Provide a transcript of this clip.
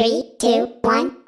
Three, two, one,